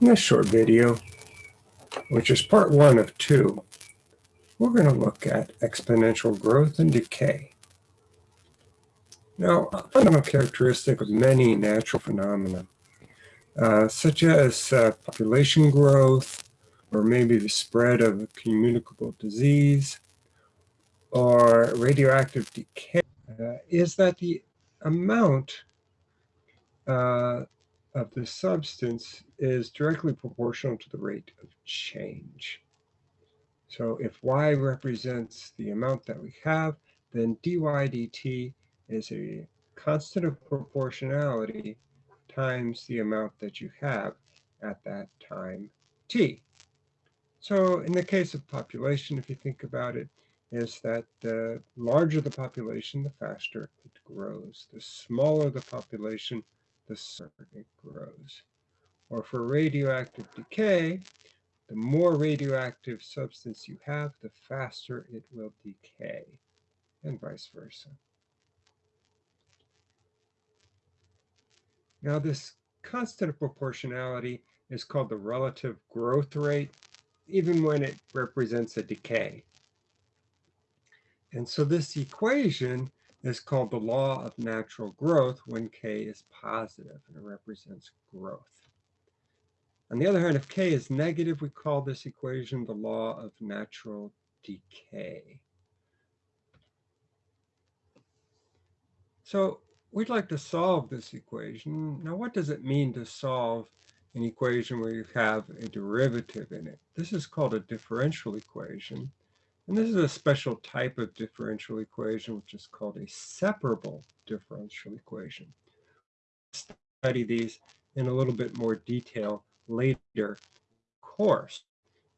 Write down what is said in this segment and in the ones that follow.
In this short video, which is part one of two, we're going to look at exponential growth and decay. Now, a fundamental characteristic of many natural phenomena, uh, such as uh, population growth, or maybe the spread of a communicable disease, or radioactive decay, uh, is that the amount uh, of the substance is directly proportional to the rate of change. So if y represents the amount that we have, then dy dt is a constant of proportionality times the amount that you have at that time t. So in the case of population, if you think about it, is that the larger the population, the faster it grows. The smaller the population, the circuit grows. Or for radioactive decay, the more radioactive substance you have, the faster it will decay, and vice versa. Now this constant of proportionality is called the relative growth rate, even when it represents a decay. And so this equation is called the law of natural growth when k is positive and it represents growth. On the other hand, if k is negative, we call this equation the law of natural decay. So we'd like to solve this equation. Now, what does it mean to solve an equation where you have a derivative in it? This is called a differential equation. And this is a special type of differential equation, which is called a separable differential equation. Study these in a little bit more detail later course.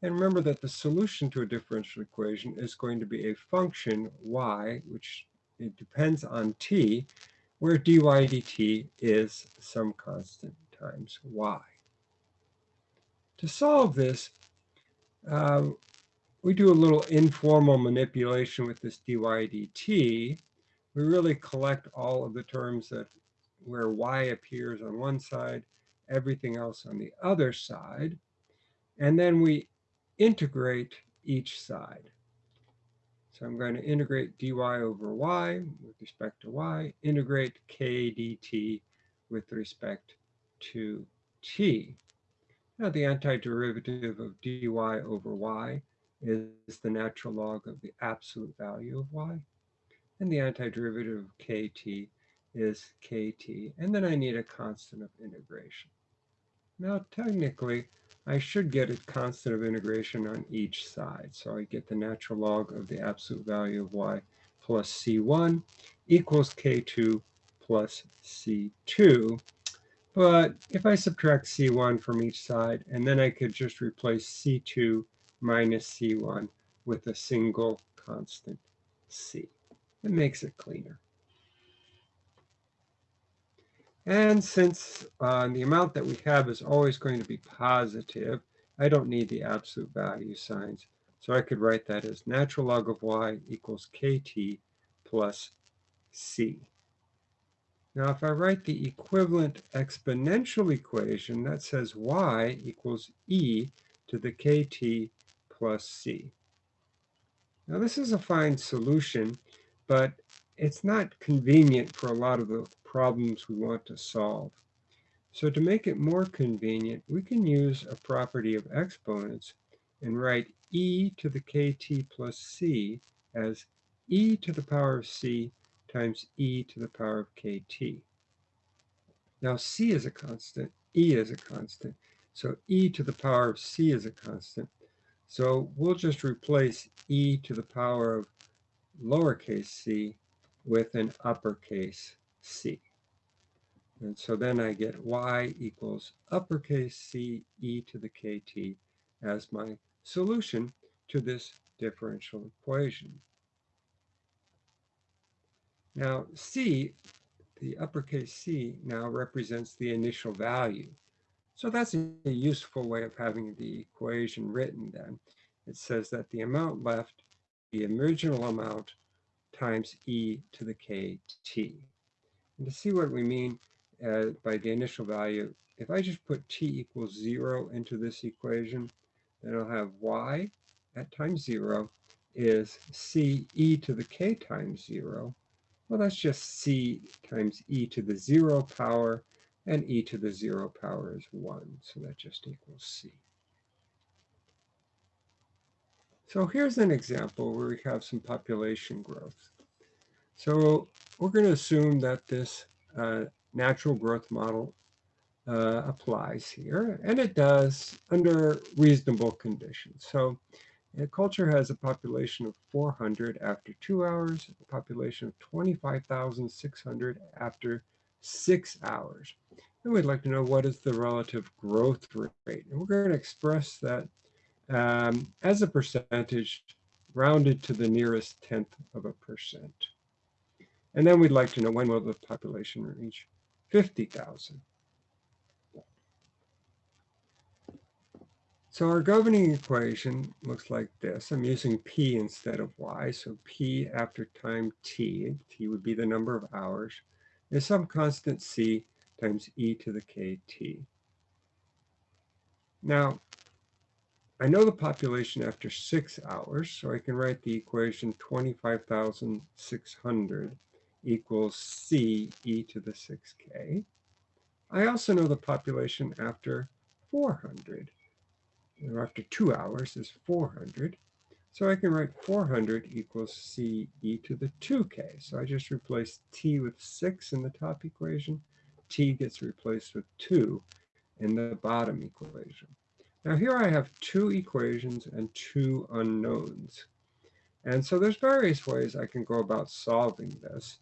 And remember that the solution to a differential equation is going to be a function y, which it depends on t, where dy dt is some constant times y. To solve this, um, we do a little informal manipulation with this dy dt. We really collect all of the terms that where y appears on one side, everything else on the other side. And then we integrate each side. So I'm going to integrate dy over y with respect to y, integrate k dt with respect to t. Now the antiderivative of dy over y is the natural log of the absolute value of y. And the antiderivative of kt is kt. And then I need a constant of integration. Now, technically, I should get a constant of integration on each side. So I get the natural log of the absolute value of y plus c1 equals k2 plus c2. But if I subtract c1 from each side, and then I could just replace c2 minus C1 with a single constant C. It makes it cleaner. And since uh, the amount that we have is always going to be positive, I don't need the absolute value signs. So I could write that as natural log of y equals kt plus c. Now, if I write the equivalent exponential equation, that says y equals e to the kt plus c. Now this is a fine solution, but it's not convenient for a lot of the problems we want to solve. So to make it more convenient, we can use a property of exponents and write e to the kt plus c as e to the power of c times e to the power of kt. Now c is a constant, e is a constant, so e to the power of c is a constant. So we'll just replace e to the power of lowercase c with an uppercase c. And so then I get y equals uppercase c e to the kt as my solution to this differential equation. Now c, the uppercase c, now represents the initial value. So that's a useful way of having the equation written then. It says that the amount left, the original amount times e to the kt. And to see what we mean, uh, by the initial value, if I just put t equals 0 into this equation, then I'll have y at times 0 is c e to the k times 0. Well, that's just c times e to the 0 power, and e to the 0 power is 1, so that just equals c. So here's an example where we have some population growth. So we're going to assume that this uh, natural growth model uh, applies here, and it does under reasonable conditions. So a culture has a population of 400 after two hours, a population of 25,600 after six hours. And we'd like to know what is the relative growth rate. And we're going to express that um, as a percentage rounded to the nearest tenth of a percent. And then we'd like to know when will the population reach 50,000. So our governing equation looks like this. I'm using P instead of Y. So P after time T, T would be the number of hours, is some constant C times e to the kt. Now, I know the population after six hours, so I can write the equation 25,600 equals c e to the 6k. I also know the population after 400 or after two hours is 400. So I can write 400 equals c e to the 2k. So I just replace t with 6 in the top equation. T gets replaced with 2 in the bottom equation. Now here I have two equations and two unknowns. And so there's various ways I can go about solving this.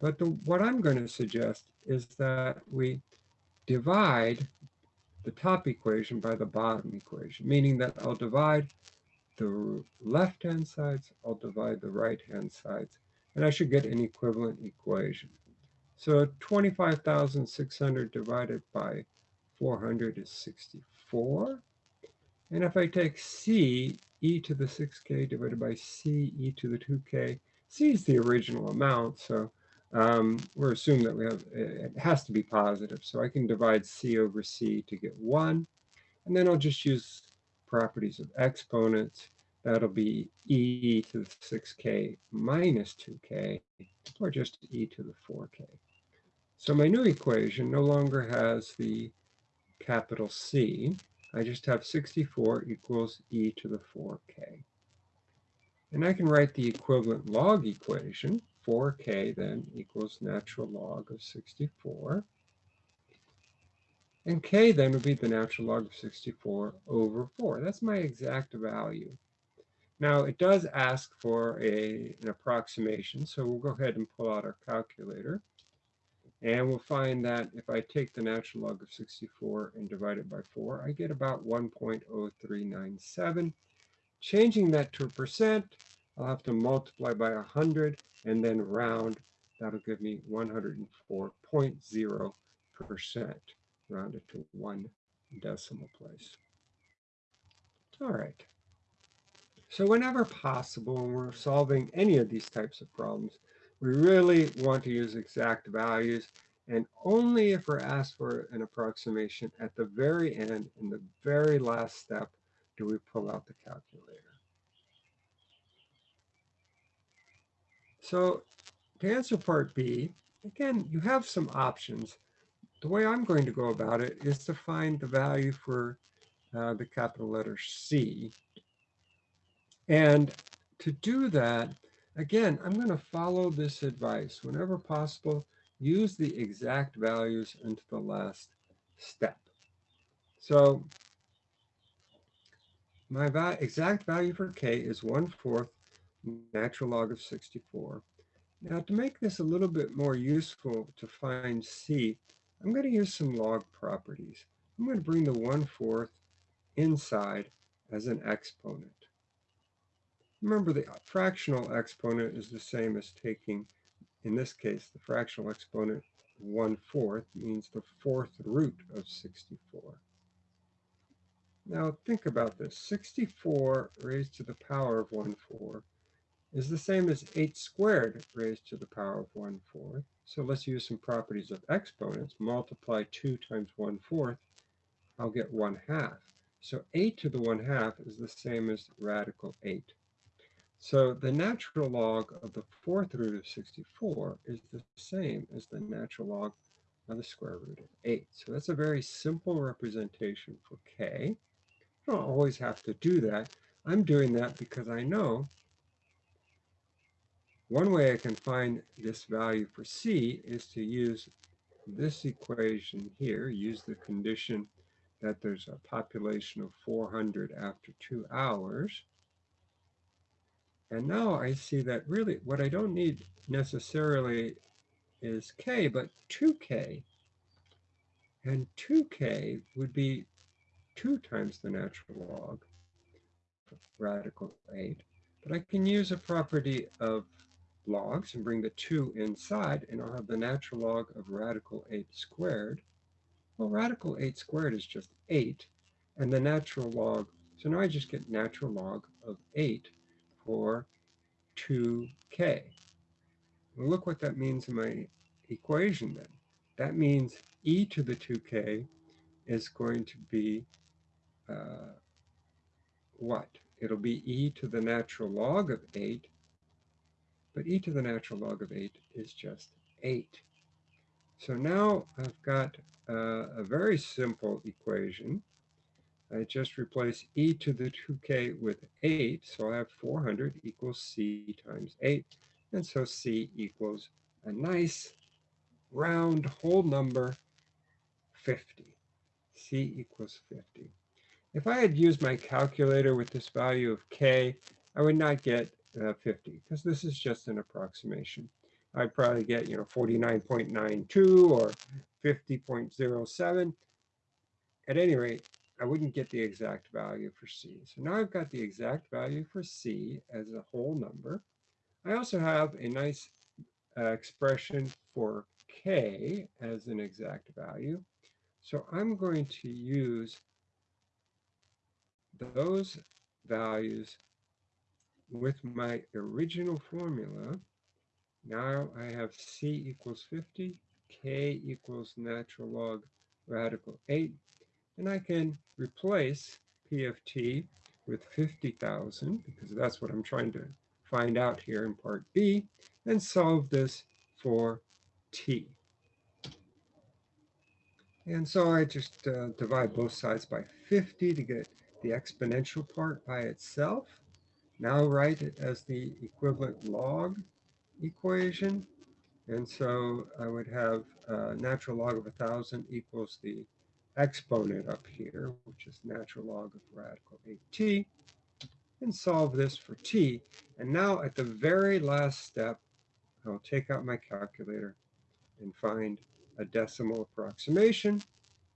But the, what I'm going to suggest is that we divide the top equation by the bottom equation, meaning that I'll divide the left-hand sides, I'll divide the right-hand sides, and I should get an equivalent equation. So 25,600 divided by 400 is 64. And if I take c e to the 6k divided by c e to the 2k, c is the original amount, so um, we're assuming that we have, it has to be positive. So I can divide c over c to get 1. And then I'll just use properties of exponents. That'll be e to the 6k minus 2k, or just e to the 4k. So my new equation no longer has the capital C. I just have 64 equals e to the 4k. And I can write the equivalent log equation 4k then equals natural log of 64. And k then would be the natural log of 64 over 4. That's my exact value. Now, it does ask for a, an approximation, so we'll go ahead and pull out our calculator. And we'll find that if I take the natural log of 64 and divide it by 4, I get about 1.0397. Changing that to a percent, I'll have to multiply by 100 and then round. That'll give me 104.0% rounded to one decimal place. All right. So whenever possible, when we're solving any of these types of problems, we really want to use exact values and only if we're asked for an approximation at the very end, in the very last step, do we pull out the calculator. So to answer part B, again, you have some options. The way I'm going to go about it is to find the value for uh, the capital letter C. And to do that, again, I'm going to follow this advice. Whenever possible, use the exact values into the last step. So my va exact value for k is 1 fourth natural log of 64. Now to make this a little bit more useful to find C, I'm going to use some log properties. I'm going to bring the 1 4th inside as an exponent. Remember the fractional exponent is the same as taking, in this case, the fractional exponent 1 4th means the fourth root of 64. Now think about this. 64 raised to the power of 1 4 is the same as 8 squared raised to the power of 1 fourth. So let's use some properties of exponents. Multiply 2 times 1 fourth, I'll get 1 half. So 8 to the 1 half is the same as radical 8. So the natural log of the fourth root of 64 is the same as the natural log of the square root of 8. So that's a very simple representation for k. You don't always have to do that. I'm doing that because I know one way I can find this value for c is to use this equation here, use the condition that there's a population of 400 after two hours. And now I see that really what I don't need necessarily is k, but 2k. And 2k would be 2 times the natural log of radical 8. But I can use a property of logs and bring the 2 inside, and I'll have the natural log of radical 8 squared. Well, radical 8 squared is just 8, and the natural log, so now I just get natural log of 8 for 2k. Well, look what that means in my equation then. That means e to the 2k is going to be uh, what? It'll be e to the natural log of 8, but e to the natural log of 8 is just 8. So now I've got uh, a very simple equation. I just replace e to the 2k with 8, so I have 400 equals c times 8, and so c equals a nice round whole number 50. c equals 50. If I had used my calculator with this value of k, I would not get uh, 50 because this is just an approximation. I'd probably get, you know, 49.92 or 50.07. At any rate, I wouldn't get the exact value for C. So now I've got the exact value for C as a whole number. I also have a nice uh, expression for K as an exact value. So I'm going to use those values with my original formula. Now I have C equals 50, K equals natural log radical 8, and I can replace P of T with 50,000, because that's what I'm trying to find out here in part B, and solve this for T. And so I just uh, divide both sides by 50 to get the exponential part by itself. Now write it as the equivalent log equation. And so I would have uh, natural log of 1,000 equals the exponent up here, which is natural log of radical 8t, and solve this for t. And now at the very last step, I'll take out my calculator and find a decimal approximation.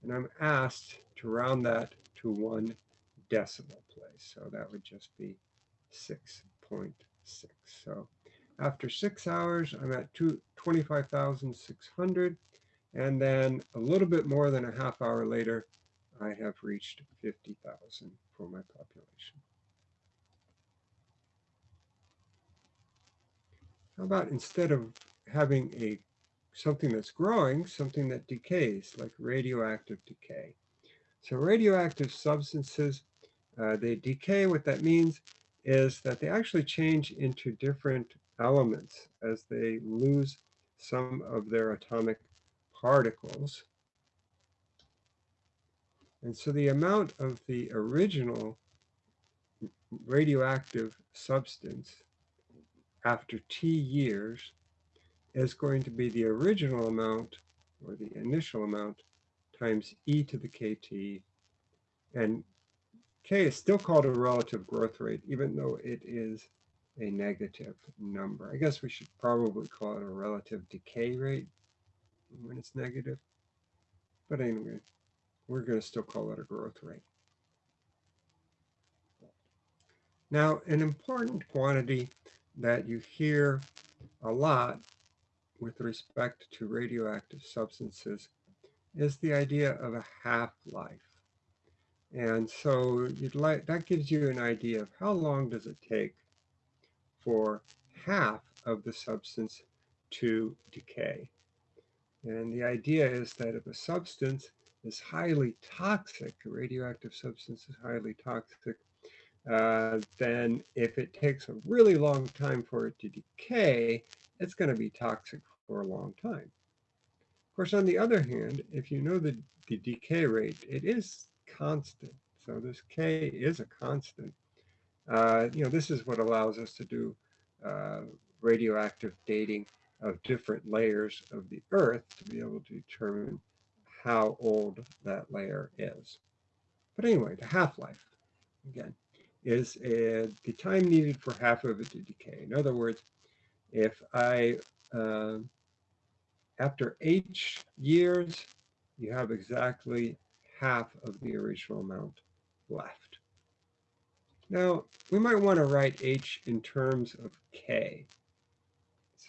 And I'm asked to round that to one decimal place. So that would just be 6.6. So after six hours, I'm at 25,600. And then a little bit more than a half hour later, I have reached 50,000 for my population. How about instead of having a something that's growing, something that decays, like radioactive decay. So radioactive substances, uh, they decay. What that means is that they actually change into different elements as they lose some of their atomic particles. And so the amount of the original radioactive substance after T years is going to be the original amount or the initial amount times e to the kt. And k is still called a relative growth rate, even though it is a negative number. I guess we should probably call it a relative decay rate when it's negative. But anyway, we're going to still call it a growth rate. Now, an important quantity that you hear a lot with respect to radioactive substances is the idea of a half-life. And so you'd like that gives you an idea of how long does it take for half of the substance to decay. And the idea is that if a substance is highly toxic, a radioactive substance is highly toxic, uh, then if it takes a really long time for it to decay, it's going to be toxic for a long time. Of course, on the other hand, if you know the, the decay rate, it is constant. So this K is a constant. Uh, you know, this is what allows us to do uh, radioactive dating of different layers of the Earth to be able to determine how old that layer is. But anyway, the half-life, again, is uh, the time needed for half of it to decay. In other words, if I, uh, after H years, you have exactly half of the original amount left. Now, we might want to write H in terms of K.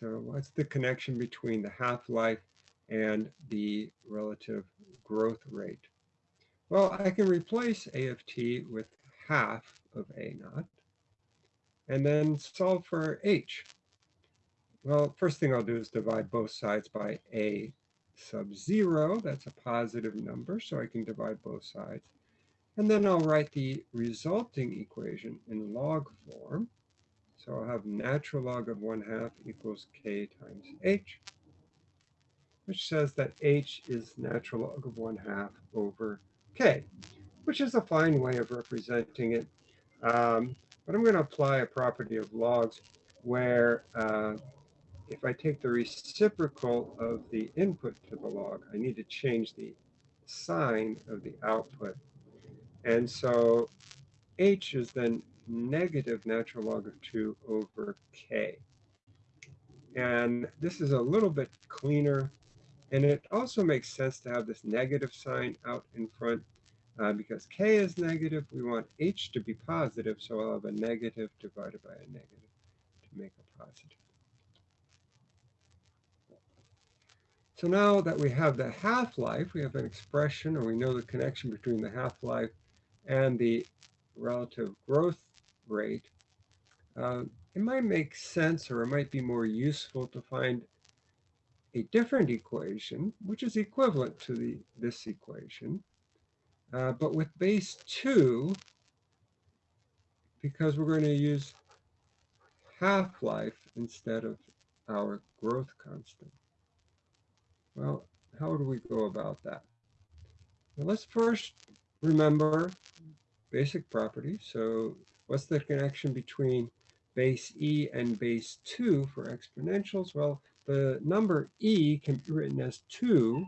So what's the connection between the half-life and the relative growth rate? Well, I can replace A of t with half of A naught and then solve for H. Well, first thing I'll do is divide both sides by A sub 0. That's a positive number, so I can divide both sides. And then I'll write the resulting equation in log form. So I'll have natural log of 1 half equals k times h, which says that h is natural log of 1 half over k, which is a fine way of representing it. Um, but I'm going to apply a property of logs where uh, if I take the reciprocal of the input to the log, I need to change the sign of the output. And so h is then negative natural log of 2 over k. And this is a little bit cleaner. And it also makes sense to have this negative sign out in front uh, because k is negative. We want h to be positive, so I'll have a negative divided by a negative to make a positive. So now that we have the half-life, we have an expression, or we know the connection between the half-life and the relative growth rate, uh, it might make sense or it might be more useful to find a different equation, which is equivalent to the, this equation, uh, but with base 2, because we're going to use half-life instead of our growth constant. Well, how do we go about that? Well, let's first remember basic properties. So what's the connection between base e and base 2 for exponentials? Well, the number e can be written as 2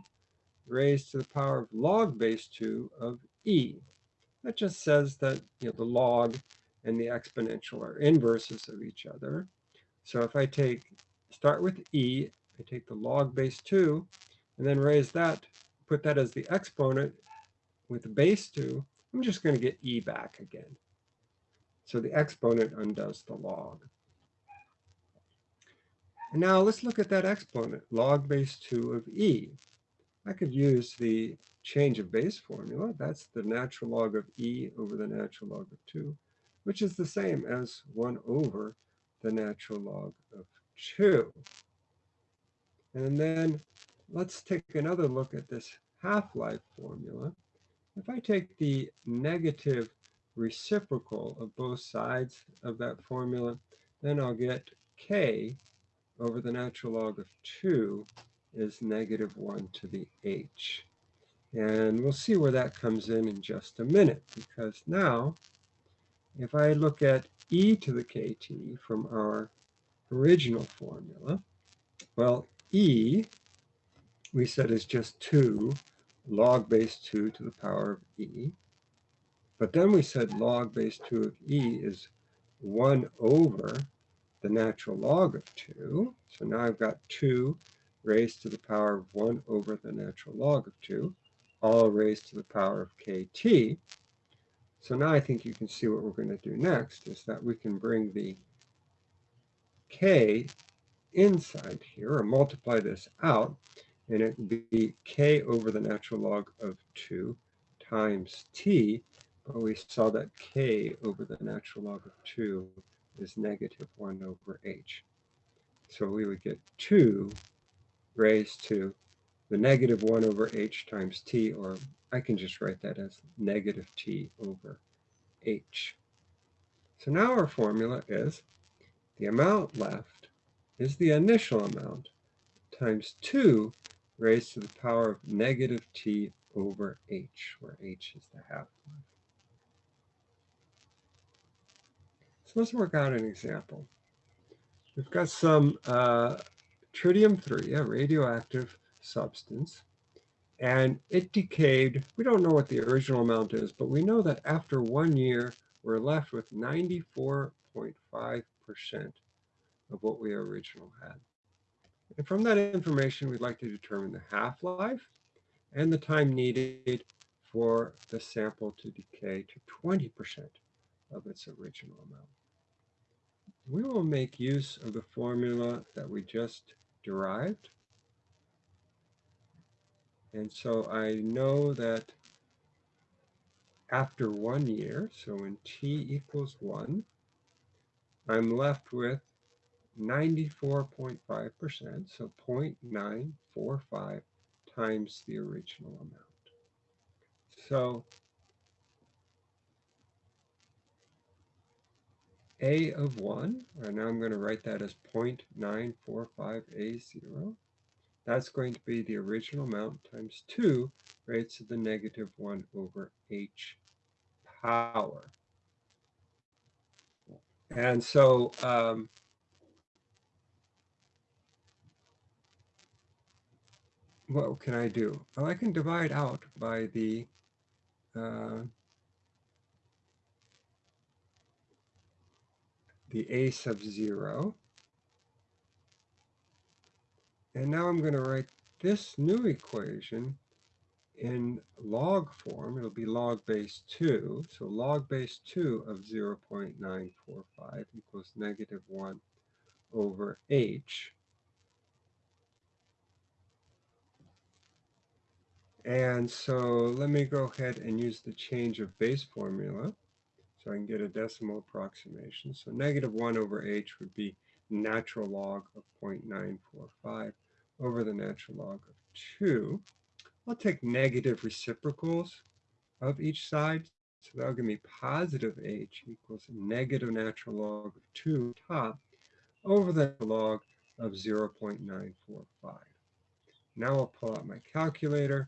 raised to the power of log base 2 of e. That just says that you know, the log and the exponential are inverses of each other. So if I take, start with e, I take the log base 2, and then raise that, put that as the exponent with base 2, I'm just going to get e back again. So the exponent undoes the log. And now let's look at that exponent, log base 2 of e. I could use the change of base formula. That's the natural log of e over the natural log of 2, which is the same as 1 over the natural log of 2. And then let's take another look at this half-life formula. If I take the negative reciprocal of both sides of that formula, then I'll get k over the natural log of 2 is negative 1 to the h. And we'll see where that comes in in just a minute, because now, if I look at e to the kt from our original formula, well, e, we said is just 2 log base 2 to the power of e. But then we said log base 2 of e is 1 over the natural log of 2. So now I've got 2 raised to the power of 1 over the natural log of 2, all raised to the power of kt. So now I think you can see what we're going to do next is that we can bring the k inside here, or multiply this out, and it would be k over the natural log of 2 times t, but we saw that k over the natural log of 2 is negative 1 over h. So we would get 2 raised to the negative 1 over h times t, or I can just write that as negative t over h. So now our formula is the amount left is the initial amount times 2 raised to the power of negative t over h, where h is the half-life. So let's work out an example. We've got some uh, tritium-3, a radioactive substance, and it decayed. We don't know what the original amount is, but we know that after one year, we're left with 94.5% of what we originally had. And from that information, we'd like to determine the half-life and the time needed for the sample to decay to 20% of its original amount. We will make use of the formula that we just derived. And so I know that after one year, so when t equals 1, I'm left with 94.5%, so 0.945 times the original amount. So A of 1, and now I'm going to write that as 0.945A0. That's going to be the original amount times 2 raised to the negative 1 over h power. And so um, what can I do? Well, I can divide out by the uh, the a sub 0. And now I'm going to write this new equation in log form. It'll be log base 2. So log base 2 of 0 0.945 equals negative 1 over h. And so let me go ahead and use the change of base formula so I can get a decimal approximation. So negative 1 over h would be natural log of 0.945 over the natural log of 2. I'll take negative reciprocals of each side. So that'll give me positive h equals negative natural log of 2 top over the log of 0.945. Now I'll pull out my calculator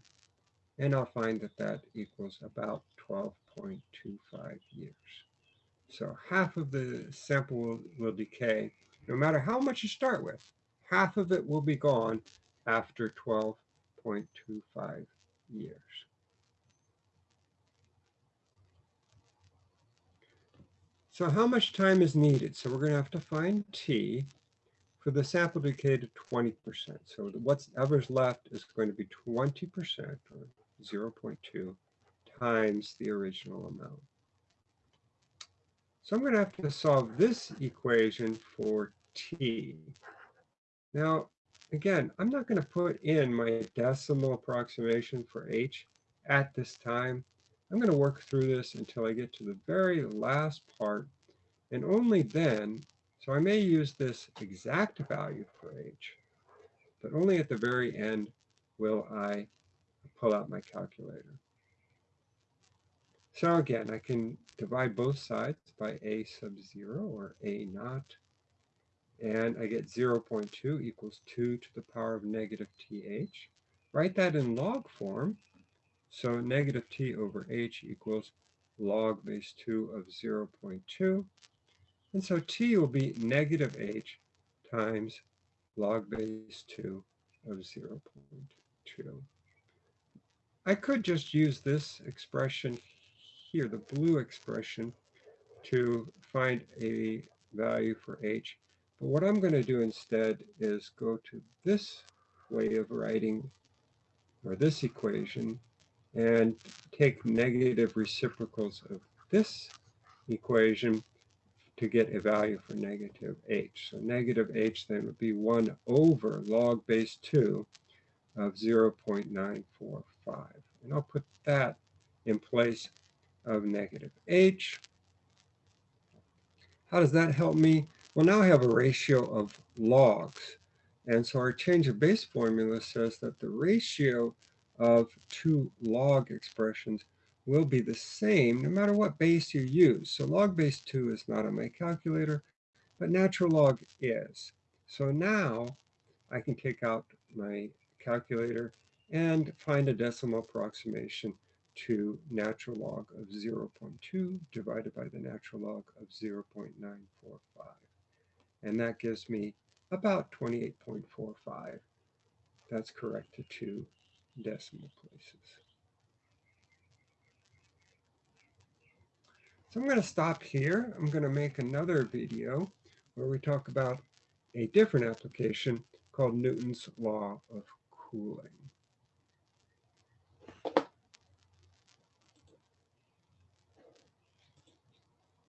and I'll find that that equals about 12.25 years. So half of the sample will, will decay, no matter how much you start with. Half of it will be gone after 12.25 years. So how much time is needed? So we're going to have to find T for the sample decay to 20%. So whatever's left is going to be 20% or 0.2 times the original amount. So I'm going to have to solve this equation for t. Now, again, I'm not going to put in my decimal approximation for h at this time. I'm going to work through this until I get to the very last part, and only then, so I may use this exact value for h, but only at the very end will I pull out my calculator. So again, I can divide both sides by a sub 0 or a naught. And I get 0 0.2 equals 2 to the power of negative th. Write that in log form. So negative t over h equals log base 2 of 0 0.2. And so t will be negative h times log base 2 of 0 0.2. I could just use this expression here, the blue expression, to find a value for h. But what I'm going to do instead is go to this way of writing, or this equation, and take negative reciprocals of this equation to get a value for negative h. So negative h then would be 1 over log base 2 of 0.945. And I'll put that in place of negative h. How does that help me? Well, now I have a ratio of logs. And so our change of base formula says that the ratio of two log expressions will be the same no matter what base you use. So log base 2 is not on my calculator, but natural log is. So now I can take out my calculator and find a decimal approximation to natural log of 0.2 divided by the natural log of 0.945. And that gives me about 28.45. That's correct to two decimal places. So I'm going to stop here. I'm going to make another video where we talk about a different application called Newton's law of cooling.